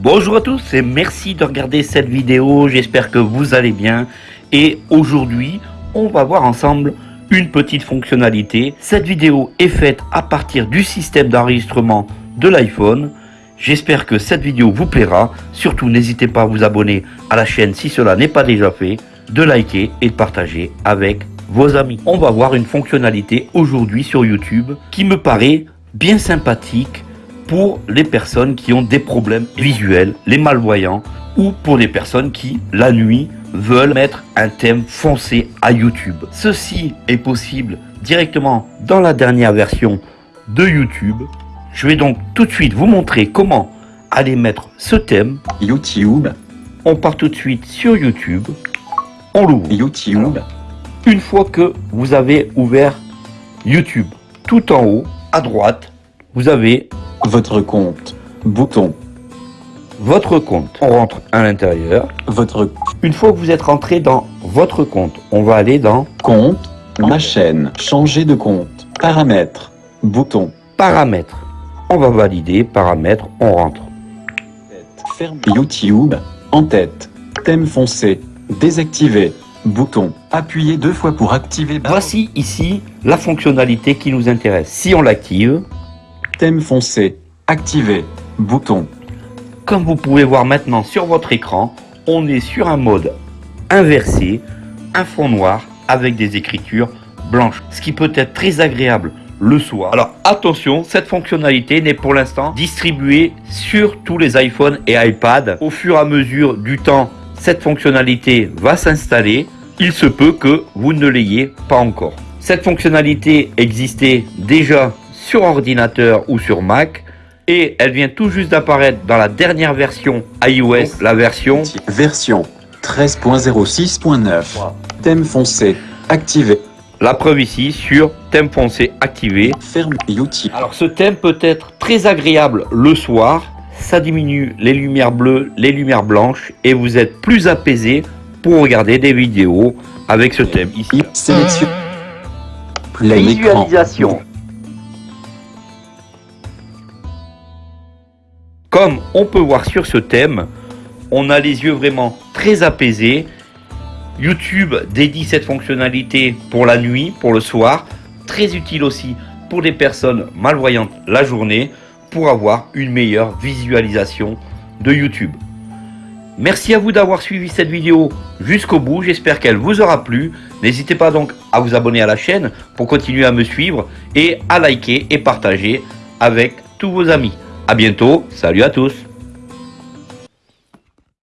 Bonjour à tous et merci de regarder cette vidéo, j'espère que vous allez bien. Et aujourd'hui on va voir ensemble une petite fonctionnalité. Cette vidéo est faite à partir du système d'enregistrement de l'iPhone. J'espère que cette vidéo vous plaira, surtout n'hésitez pas à vous abonner à la chaîne si cela n'est pas déjà fait, de liker et de partager avec vos amis. On va voir une fonctionnalité aujourd'hui sur YouTube qui me paraît bien sympathique pour les personnes qui ont des problèmes visuels, les malvoyants, ou pour les personnes qui, la nuit, veulent mettre un thème foncé à YouTube. Ceci est possible directement dans la dernière version de YouTube. Je vais donc tout de suite vous montrer comment aller mettre ce thème. YouTube, On part tout de suite sur YouTube. On l'ouvre. YouTube, Une fois que vous avez ouvert YouTube, tout en haut, à droite, vous avez votre compte, bouton, votre compte. On rentre à l'intérieur. votre Une fois que vous êtes rentré dans votre compte, on va aller dans compte, ma chaîne, changer de compte, paramètres, bouton, paramètres. On va valider, paramètres, on rentre. ferme YouTube, en tête, thème foncé, désactivé, bouton, appuyez deux fois pour activer. Voici ici la fonctionnalité qui nous intéresse. Si on l'active, thème foncé, activé, bouton, comme vous pouvez voir maintenant sur votre écran, on est sur un mode inversé, un fond noir avec des écritures blanches, ce qui peut être très agréable le soir. Alors attention, cette fonctionnalité n'est pour l'instant distribuée sur tous les iPhones et iPad. Au fur et à mesure du temps, cette fonctionnalité va s'installer. Il se peut que vous ne l'ayez pas encore. Cette fonctionnalité existait déjà sur ordinateur ou sur Mac et elle vient tout juste d'apparaître dans la dernière version iOS, la version version 13.06.9, thème foncé, activé, La preuve ici sur thème foncé activé. ferme YouTube, Alors ce thème peut être très agréable le soir. Ça diminue les lumières bleues, les lumières blanches et vous êtes plus apaisé pour regarder des vidéos avec ce thème ici. sélection, écran, Visualisation. Comme on peut voir sur ce thème, on a les yeux vraiment très apaisés. YouTube dédie cette fonctionnalité pour la nuit, pour le soir. Très utile aussi pour les personnes malvoyantes la journée pour avoir une meilleure visualisation de YouTube. Merci à vous d'avoir suivi cette vidéo jusqu'au bout, j'espère qu'elle vous aura plu. N'hésitez pas donc à vous abonner à la chaîne pour continuer à me suivre et à liker et partager avec tous vos amis. A bientôt, salut à tous